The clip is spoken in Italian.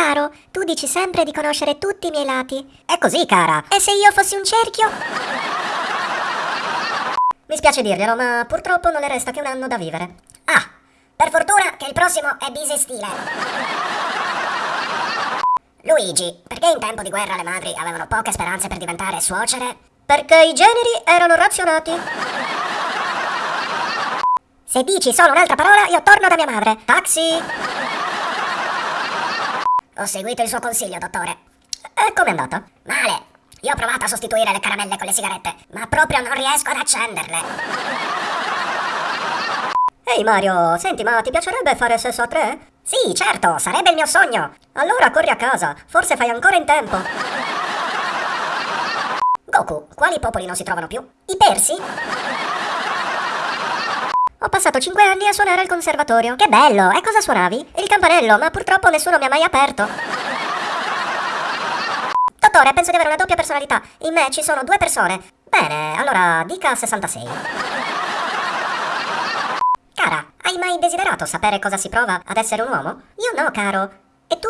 Caro, tu dici sempre di conoscere tutti i miei lati. È così, cara. E se io fossi un cerchio? Mi spiace dirglielo, ma purtroppo non le resta che un anno da vivere. Ah, per fortuna che il prossimo è bisestile. Luigi, perché in tempo di guerra le madri avevano poche speranze per diventare suocere? Perché i generi erano razionati. Se dici solo un'altra parola, io torno da mia madre. Taxi! Ho seguito il suo consiglio, dottore. E com'è andata? Male. Io ho provato a sostituire le caramelle con le sigarette, ma proprio non riesco ad accenderle. Ehi Mario, senti, ma ti piacerebbe fare sesso a tre? Sì, certo, sarebbe il mio sogno. Allora corri a casa, forse fai ancora in tempo. Goku, quali popoli non si trovano più? I persi? Ho passato 5 anni a suonare al conservatorio. Che bello! E cosa suonavi? Il campanello, ma purtroppo nessuno mi ha mai aperto. Dottore, penso di avere una doppia personalità. In me ci sono due persone. Bene, allora dica 66. Cara, hai mai desiderato sapere cosa si prova ad essere un uomo? Io no, caro. E tu?